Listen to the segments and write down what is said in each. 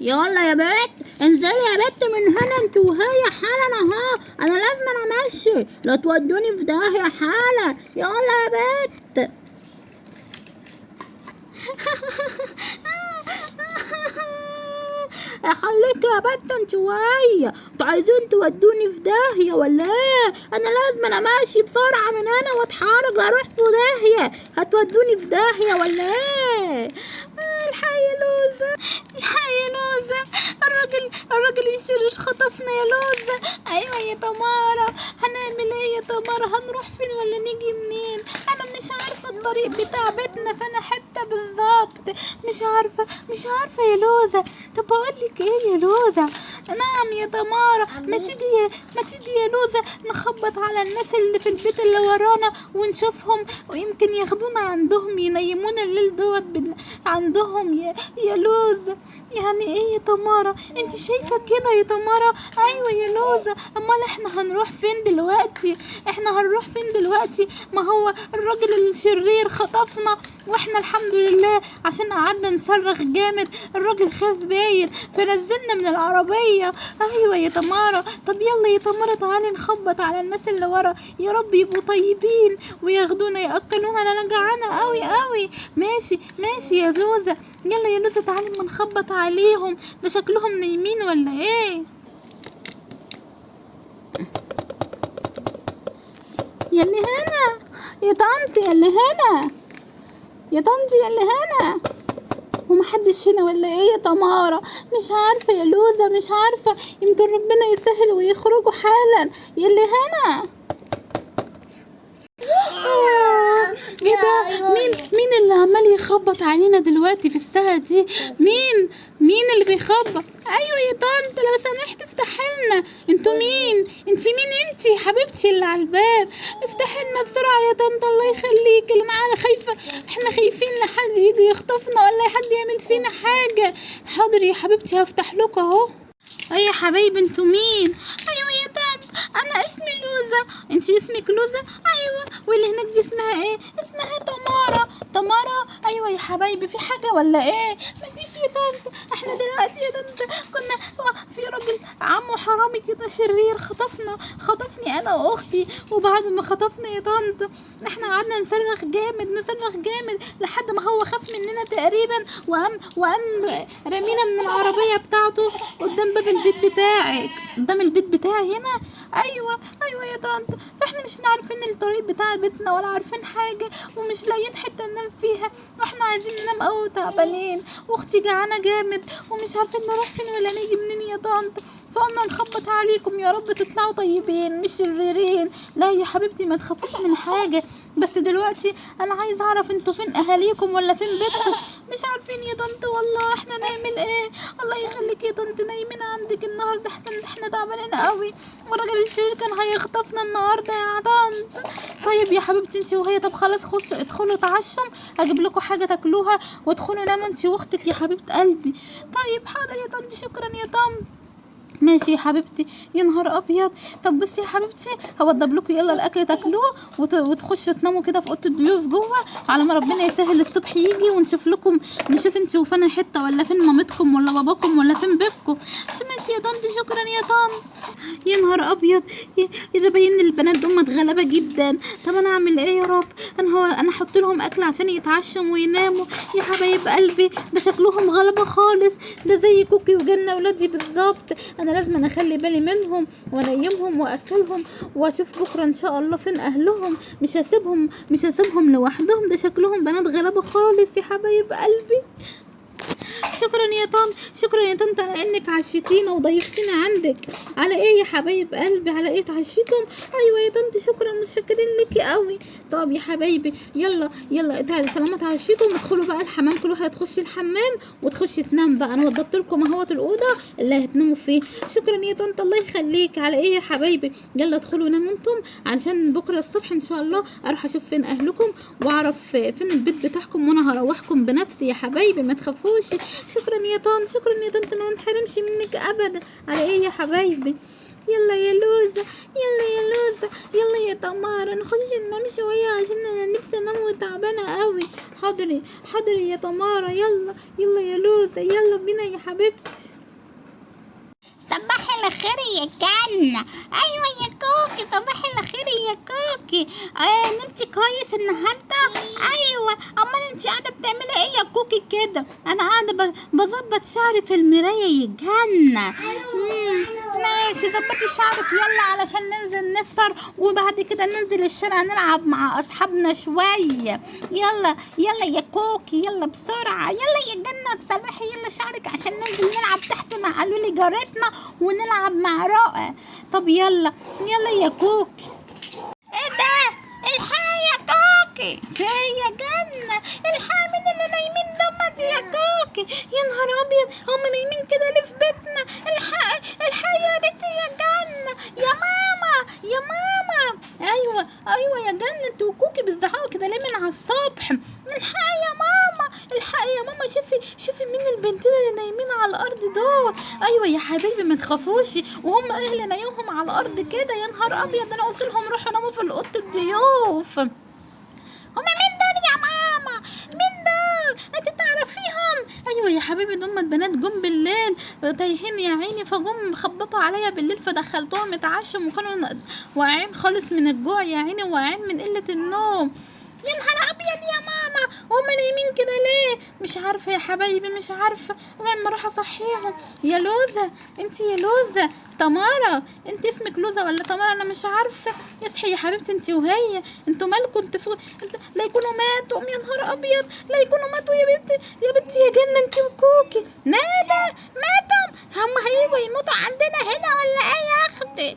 يلا يا بت انزلي يا بت من هنا انت وهي حالا اهو أنا لازم أنا أمشي. لا تودوني في داهية حالا يلا يا بت خليك يا أنت وهي أنتوا عايزين تودوني في داهية ولا إيه؟ أنا لازم أنا ماشي بسرعة من هنا وأتحرك أروح في داهية. هتودوني في داهية ولا إيه؟ الحي لوزة. الحي يا لوزة الراجل الراجل الشرير خطفنا يا لوزة. أيوه يا تمارا هنعمل إيه يا تمارا هنروح فين ولا نيجي منين؟ أنا مش عارفة الطريق بتاع بيتنا فانا حتة بالظبط. مش عارفة مش عارفة يا لوزة. طب بقول لك إيه يا لوزة؟ نعم يا تمارا ما تيجي يا ما تيجي يا لوزة نخبط على الناس اللي في البيت اللي ورانا ونشوفهم ويمكن ياخدونا عندهم ينيمونا الليل دوت. عندهم يا يا لوزة. يعني إيه يا تمارا؟ أنت شايفة كده يا تمارا؟ أيوه يا لوزة. أمال إحنا هنروح فين دلوقتي؟ إحنا هنروح فين دلوقتي؟ ما هو الراجل الشرير خطفنا وإحنا الحمد لله عشان قعدنا نصرخ جامد. الراجل خاف باين فنزلنا من العربية. أيوه يا تمارا. طب يلا يا تمارا تعالي نخبط على الناس اللي ورا. يا رب يبقوا طيبين وياخدونا يأكلونا. أنا جعانة قوي قوي ماشي ماشي يا زوزة. يلا يا لوزة تعالي اما نخبط. عليهم؟ ده شكلهم نايمين ولا إيه؟ يلي هنا يا طنط! يلي هنا يا طنط! يلي هنا ومحدش هنا ولا إيه يا تمارا مش عارفة يا لوزة مش عارفة. يمكن ربنا يسهل ويخرجوا حالا. يلي هنا آه، إيه ده؟ مين مين اللي عمال يخبط علينا دلوقتي في الساعة دي؟ مين؟ مين اللي بيخبط؟ أيوه يا طنط لو سمحت افتح لنا. أنتوا مين؟ انت مين انت حبيبتي اللي على الباب؟ افتح لنا بسرعة يا طنط الله يخليك. اللي معانا خايفة. إحنا خايفين لحد يجي يخطفنا ولا حد يعمل فينا حاجة. حاضر يا حبيبتي هفتح لكم أهو. أي يا حبايبي أنتوا مين؟ أيوه أنا اسمي لوزة انتي اسمك لوزة أيوه. واللي هناك دي اسمها إيه؟ اسمها تمارا. تمارا؟ أيوه يا حبايبي في حاجة ولا إيه؟ مفيش يا طنط إحنا دلوقتي يا طنط حرامي كده شرير خطفنا خطفني أنا وأختي وبعد ما خطفنا يا طنط إحنا قعدنا نصرخ جامد نصرخ جامد لحد ما هو خاف مننا تقريبا وقام وقام رمينا من العربية بتاعته قدام باب البيت بتاعك. قدام البيت بتاعي هنا؟ أيوه أيوه يا طنط. فإحنا مش عارفين الطريق بتاع بيتنا ولا عارفين حاجة ومش لاقيين حتة ننام فيها. وإحنا عايزين ننام قوي تعبانين. وأختي جعانة جامد ومش عارفين نروح فين ولا نيجي منين يا طنط. فقلنا نخبط عليكم يا رب تطلعوا طيبين مش شريرين لا يا حبيبتي ما تخافوش من حاجة. بس دلوقتي أنا عايز أعرف أنتوا فين أهاليكم ولا فين بيتكم؟ مش عارفين يا طنط والله إحنا نعمل إيه؟ الله يخليك يا طنط نايمين عندك النهارده إحسن إحنا تعبانين قوي. والراجل الشرير كان هيخطفنا النهارده يا طنط طيب يا حبيبتي انت وهي طب خلاص خشوا ادخلوا تعشوا هجيب لكم حاجة تاكلوها وادخلوا ناموا انت واختك يا حبيبة قلبي. طيب حاضر يا طنط شكرا يا طنط ماشي يا حبيبتي يا نهار أبيض. طب بصي يا حبيبتي هوضب لكم يلا الأكل تاكلوه وت- وتخشوا تناموا كده في أوضة الضيوف جوه. على ما ربنا يسهل الصبح يجي ونشوف لكم نشوف أنتوا فين حتة ولا فين مامتكم ولا باباكم ولا فين بيبكم. ماشي يا طنط شكرا يا طنط. يا نهار أبيض. يا- إذا باين البنات دول متغلبه جدا. طب أنا أعمل إيه يا رب؟ أنا هو أنا أحط لهم أكل عشان يتعشوا ويناموا. يا حبايب قلبي ده شكلهم غلبة خالص. ده زي كوكي وجنة ولادي بالظبط. أنا لازم أخلي بالي منهم وأنيمهم وأكلهم وأشوف بكرة إن شاء الله فين أهلهم. مش هسيبهم مش هسيبهم لوحدهم. ده شكلهم بنات غلابه خالص يا حبايب قلبي. شكرا يا طنط شكرا يا طنط على إنك عشيتينا وضيفتينا عندك. على إيه يا حبايب قلبي؟ على إيه اتعشيتم أيوه يا طنط شكرا متشكرين ليكي قوي. طب يا حبايبي يلا يلا طالما اتعشيتم ادخلوا بقى الحمام. كل واحد تخش الحمام وتخش تنام بقى. أنا وضبت لكم أهوت الأوضة اللي هتناموا فيه. شكرا يا طنط الله يخليك. على إيه يا حبايبي؟ يلا ادخلوا ناموا أنتم. علشان بكرة الصبح إن شاء الله أروح أشوف فين أهلكم وأعرف فين البيت بتاعكم وأنا هروحكم بنفسي يا حبايبي. ما تخافوش. شكرا يا طنط شكرا يا طنط ما نتحرمش منك ابدا. على إيه يا حبايبي؟ يلا يا لوزة يلا يا لوزة يلا يا تمارا نخش ننام شوية عشان أنا نفسي أنام وتعبانة قوي حاضر حاضر يا تمارا يلا يلا يا لوزة يلا بينا يا حبيبتي. الخير يا جنة أيوة يا كوكي صباح الخير يا كوكي. آه نمتي كويس النهاردة؟ أيوة. أمال انتي قاعدة بتعملي إيه يا كوكي كده؟ أنا قاعدة ب- بظبط شعري في المراية يا جنة. مم، ماشي ظبطي شعرك. يلا علشان ننزل نفطر وبعد كده ننزل الشارع نلعب مع أصحابنا شوية. يلا يلا يا كوكي يلا بسرعة. يلا يا جنة بصلحي يلا شعرك عشان ننزل نلعب تحت مع لولي جارتنا ونلعب مع رائع. طب يلا يلا يا كوكي. إيه ده؟ الحق يا كوكي. في يا جنة الحق مين اللي نايمين دمت كوكي يا نهار أبيض هم نايمين كده ليه في بيتنا؟ الحق الحق يا بنتي يا جنة يا ماما يا ماما. أيوه أيوه يا جنة أنت وكوكي بتزعقوا كده ليه من على الصبح؟ الحق يا ماما الحق يا ماما. شوفي شوفي مين البنتين اللي نايمين على الأرض دول. أيوه يا حبيبي ما تخافوش. وهم اللي نايمهم على الأرض كده. يا نهار أبيض أنا قلت لهم روحوا ناموا في أوضة الضيوف. هما مين دول يا ماما مين دول انت تعرفيهم أيوه يا حبيبي دول البنات جم بالليل. تايهين يا عيني فجم خبطوا عليا بالليل فدخلتهم اتعشم وكانوا واقعين خالص من الجوع يا عيني واقعين من قلة النوم. يا نهار أبيض يا ماما! هما نايمين كده ليه؟ مش عارفة يا حبايبي مش عارفة. لما أروح أصحيهم. يا لوزة! انت يا لوزة! تمارا أنت اسمك لوزة ولا تمارا أنا مش عارفة. اصحي يا حبيبتي انت وهي. أنتوا مالكم أنتوا فوق انت لا يكونوا ماتوا. يا نهار أبيض! لا يكونوا ماتوا يا بنتي يا بنتي يا جنه انت وكوكي ماذا ماتوا هم هيجوا يموتوا عندنا هنا ولا إيه يا أختي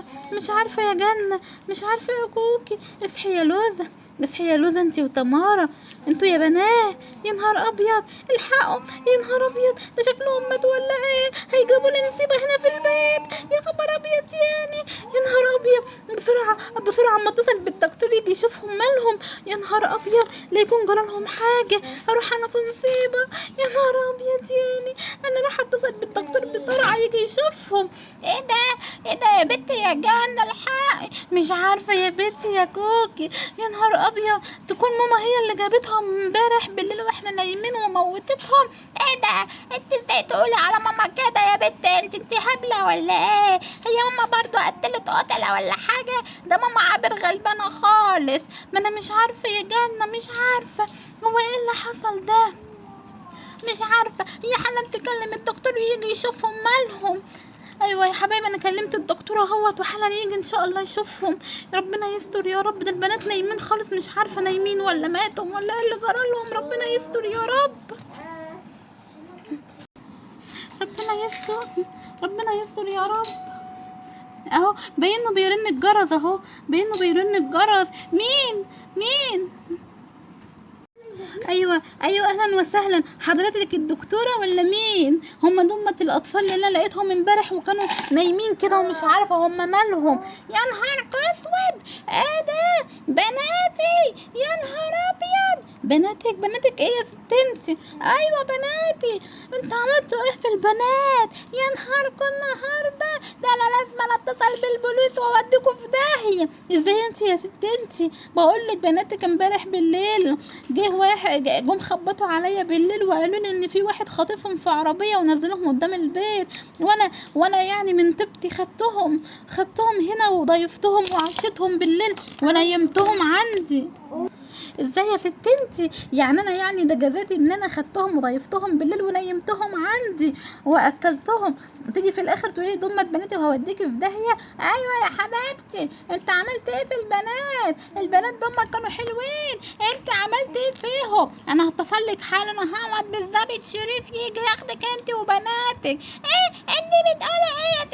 مش عارفة مش عارفة يا جنة مش عارفة يا كوكي. اصحي يا لوزة اصحي يا لوزة انت وتمارا أنتوا يا بنات يا نهار أبيض! الحقوا يا نهار أبيض! ده شكلهم ماتوا ولا إيه؟ هيجيبوا لي نسيبه هنا في البيت! يا خبر أبيض يعني! يا نهار أبيض! بسرعة! بسرعة! اما اتصل بالدكتور يجي يشوفهم مالهم! يا نهار أبيض! لا يكون جرالهم حاجة! أروح أنا في نصيبه! يا نهار أبيض يعني! أنا راح اتصل بالدكتور بسرعة يجي يشوفهم! إيه ده! إيه ده يا بنتي يا جنة الحقي مش عارفة يا بنتي يا كوكي! يا نهار أبيض! تكون ماما هي اللي جابتهم امبارح بالليل وإحنا نايمين وموتتهم. إيه ده؟ انت إزاي تقولي على ماما كده يا بنت انت انت هبله ولا إيه؟ هي ماما برضو قتلت قتلة ولا حاجة؟ ده ماما عابر غلبانة خالص. ما أنا مش عارفة يا جنة مش عارفة. هو إيه اللي حصل ده؟ مش عارفة. هي حالا تكلم الدكتور ويجي يشوفهم مالهم. أيوه يا حبايبي أنا كلمت الدكتور أهوت وحالا يجي إن شاء الله يشوفهم. ربنا يستر يا رب. ده البنات نايمين خالص مش عارفة نايمين ولا ماتوا ولا إيه اللي جرالهم ربنا يستر يا رب. ربنا يستر ربنا يستر يا رب. أهو باينه بيرن الجرس أهو. باينه بيرن الجرس. مين؟ مين؟ أيوه أيوه أهلا وسهلا. حضرتك الدكتورة ولا مين؟ هم دمت الأطفال اللي أنا لقيتهم امبارح وكانوا نايمين كده ومش عارفة هم مالهم. يا نهار أسود! إيه ده؟ بناتي! يا نهار أبيض! بناتك بناتك إيه يا ست انتي أيوه بناتي. أنتوا عملتوا إيه في البنات. يا نهاركم النهارده. ده أنا لازم أتصل بالبوليس وأوديكوا في داهية. إزاي أنت يا ست انتي بقول لك بناتك امبارح بالليل. جه واحد جم خبطوا عليا بالليل وقالوا لي إن في واحد خاطفهم في عربية ونزلهم قدام البيت. وأنا وأنا يعني من طيبتي خدتهم. خدتهم هنا وضيفتهم وعشتهم بالليل. ونيمتهم عندي. إزاي يا ست انتي؟ يعني أنا يعني ده جزاتي إن أنا خدتهم وضيفتهم بالليل ونيمتهم عندي وأكلتهم. تيجي في الآخر تقولي دمت بناتي وهوديكي في داهية؟ أيوه يا حبيبتي. أنت عملت إيه في البنات؟ البنات دمت كانوا حلوين. أنت عملت إيه فيهم؟ أنا هتصل لك حالا اهوت بالظابط شريف يجي ياخدك انت وبناتك. إيه؟ انت بتقولي إيه يا ست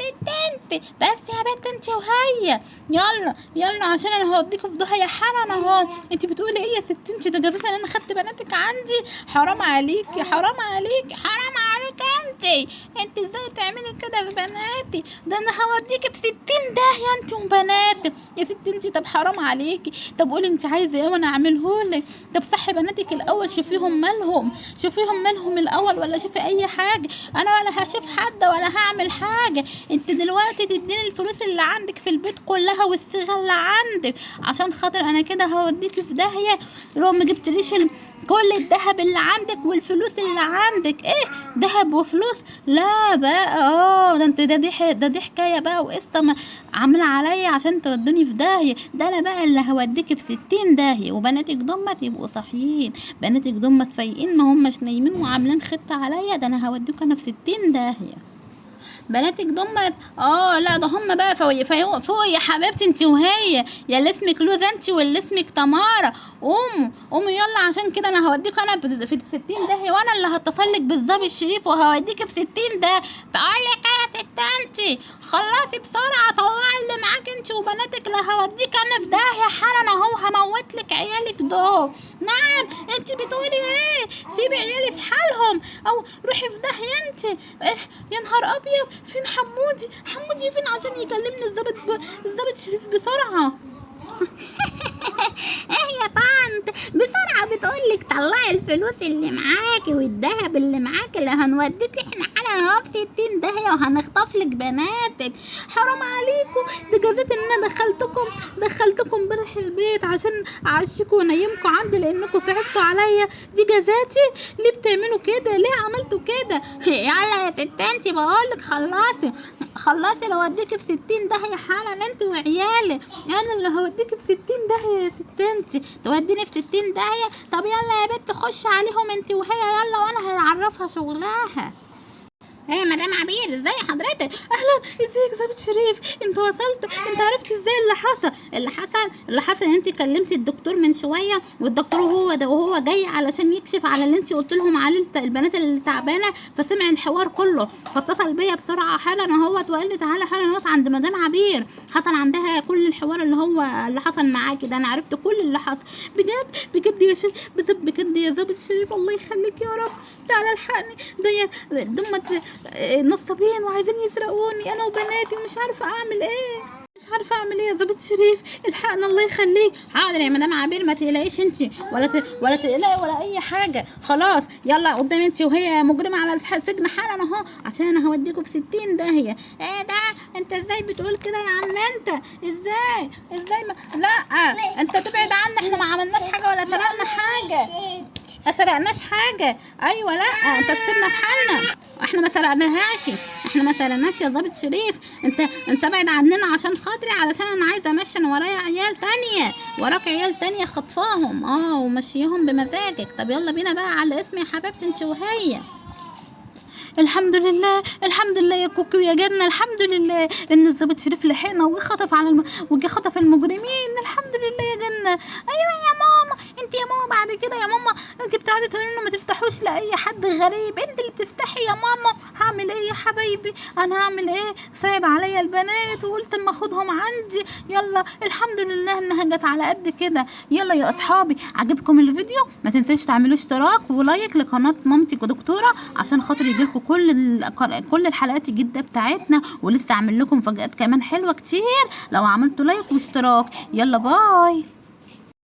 انت بس يا بنت انت وهي. يلا يلا عشان أنا هوديكوا في داهيه حالا اهو. انت بتقولي إيه يا ست انت ده جزاك ان أنا خدت بناتك عندي؟ حرام عليكي حرام عليكي حرام عليك انت. انت إزاي تعملي كده في بناتي؟ ده أنا هوديكي في ستين داهية انت وبناتك يا ست انت طب حرام عليكي. طب قولي انت عايزة إيه وأنا اعمله لك طب صحي بناتك الأول شوفيهم مالهم. شوفيهم مالهم الأول ولا شوفي أي حاجة. أنا ولا هشوف حد ولا هعمل حاجة. انت دلوقتي تديني الفلوس اللي عندك في البيت كلها والصيغة اللي عندك. عشان خاطر أنا كده هوديكي في داهية. لو ما جبتليش كل الذهب اللي عندك والفلوس اللي عندك. إيه؟ ذهب وفلوس؟ لا بقى. آه ده انت ده دي ده دي حكاية بقى وقصة عاملة عليا عشان تودوني في داهية. ده أنا بقى اللي هوديكي في ستين داهية. وبناتك دمت يبقوا صاحيين. بناتك دمت فايقين ما هماش نايمين وعاملين خطة عليا. ده أنا هوديكوا أنا في ستين داهية. بناتك دمت آه لا ده هم بقى. فوق فوق, يا حبيبتي انت وهي. يا اللي اسمك لوزة انت واللي اسمك تمارا. قوموا قوموا يلا عشان كده أنا هوديك أنا في الستين داهية وأنا اللي هتصل لك بالظبط الشريف وهوديك في ستين ده. بقول لك انت خلصي بسرعة طلعي اللي معاك انت وبناتك. اللي هوديك أنا في داهية حالا أهو هموت لك عيالك دول. نعم انت بتقولي إيه؟ سيبي عيالي في حالهم. أو روحي في داهية انت. إيه يا نهار أبيض فين حمودي؟ حمودي فين عشان يكلمني الظابط ب... الظابط شريف بسرعة؟ إيه يا طنط؟ بسرعة بتقولك طلعي الفلوس اللي معاكي والذهب اللي معاكي اللي هنوديك إحنا اهو في ستين داهية وهنخطف لك بناتك. حرام عليكم. ده جازات إن أنا دخلتكم دخلتكم امبارح البيت عشان أعشكم وانيمكم عندي لأنكم صعبتوا عليا. دي جازاتي ليه بتعملوا كده؟ ليه عملتوا كده؟ يلا يا ست أنتي بقولك خلصي. خلصي لو اوديكي في ستين داهية حالا أنت وعيالك أنا اللي هوديكي في ستين داهية يا ست أنتي. توديني في ستين داهية طب يلا يا بنت خش عليهم انت وهي يلا وأنا هعرفها شغلها. إيه مدام عبير إزاي حضرتك؟ أهلا ازيك ظابط شريف؟ انت وصلت؟ انت عرفت إزاي اللي حصل؟ اللي حصل اللي حصل ان انت كلمتي الدكتور من شوية والدكتور هو ده وهو جاي علشان يكشف على اللي انت قلت لهم عليه البنات اللي تعبانة فسمع الحوار كله. فاتصل بيا بسرعة حالا اهوت وقال لي تعالى حالا اهوت عند مدام عبير. حصل عندها كل الحوار اللي هو اللي حصل معاكي ده أنا عرفت كل اللي حصل. بجد؟ بجد يا شريف بجد يا ظابط شريف الله يخليك يا رب. تعالى الحقني ديت دمت نصابين وعايزين يسرقوني أنا وبناتي ومش عارفة أعمل إيه. مش عارفة أعمل إيه يا ظابط شريف. الحقنا الله يخليك. حاضر يا مدام عبير ما تقلقيش أنت ولا ت... ولا تقلقي ولا أي حاجة. خلاص يلا قدام أنت وهي مجرمة على السجن حالا أهو عشان أنا هوديكوا في ستين داهيه إيه ده؟ أنت إزاي بتقول كده يا عم أنت؟ إزاي؟ إزاي ما... لا أنت تبعد عنا إحنا ما عملناش حاجة ولا سرقنا حاجة. ما سرقناش حاجة. أيوه لا أنت تسيبنا في حالنا. إحنا ما سرقناهاش. إحنا ما سرقناش يا ضابط شريف. أنت أنت ابعد عننا عشان خاطري علشان أنا عايزة امشي أنا ورايا عيال تانية. وراك عيال تانية خطفاهم. آه ومشيهم بمزاجك. طب يلا بينا بقى على اسمي يا حبيبتي انت وهي. الحمد لله الحمد لله يا كوكي ويا جنة. الحمد لله إن الظابط شريف لحقنا وخطف على الم... وجه خطف المجرمين. الحمد لله يا جنة. أيوه يا ماما. انت يا ماما بعد كده يا ماما انت بتقعدي تقولي لنا ما تفتحوش لأي حد غريب. انت اللي بتفتحي يا ماما. هعمل إيه يا حبايبي؟ أنا هعمل إيه؟ صعب عليا البنات وقلت اما اخدهم عندي. يلا الحمد لله انها جت على قد كده. يلا يا اصحابي عجبكم الفيديو؟ ما تنسوش تعملوا اشتراك و like لقناة مامتي ودكتوره عشان خاطر يجيلكم كل كل الحلقات الجديدة بتاعتنا. ولسه اعمل لكم مفاجآت كمان حلوة كتير. لو عملتوا like واشتراك يلا bye.